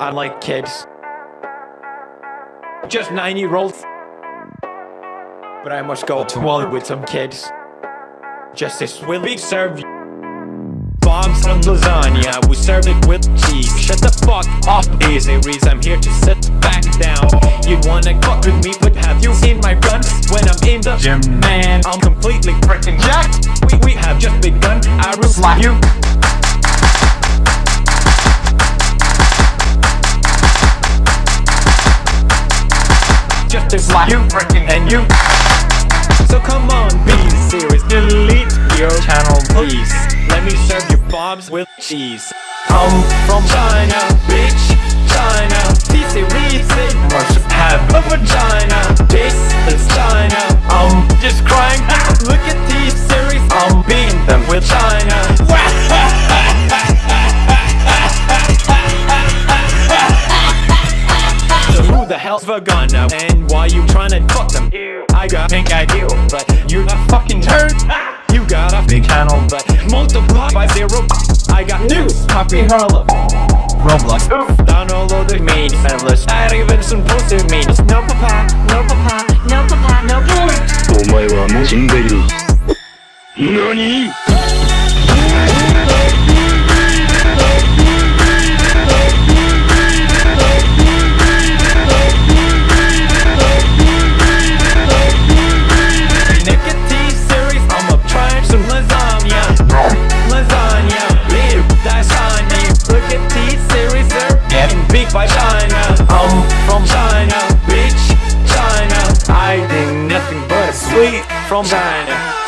I like kids. Just nine year olds. But I must go to war with some kids. Justice will be served. Bob's on lasagna, we serve it with cheese. Shut the fuck up, easy reads. I'm here to sit back down. You wanna fuck with me, but have you seen my run? When I'm in the gym, man, I'm completely freaking jacked. We, we have just begun. I will slap you. To slap you, freaking and you. So come on, be serious. Delete your channel, please. Let me serve you bobs with cheese. I'm from China, who the hell's vagina? And why you tryna fuck them? I got pink idea, but you're a fucking turd. You got a big channel, but multiply by zero. I got news. Copy Harlem. Roblox. Oof. Download the main endless. Not even supposed to mean. No papa, no papa, no papa, no papa. お前はもう死んでいる何 big by China. I'm from China, bitch, China. I think nothing but a sweet from China.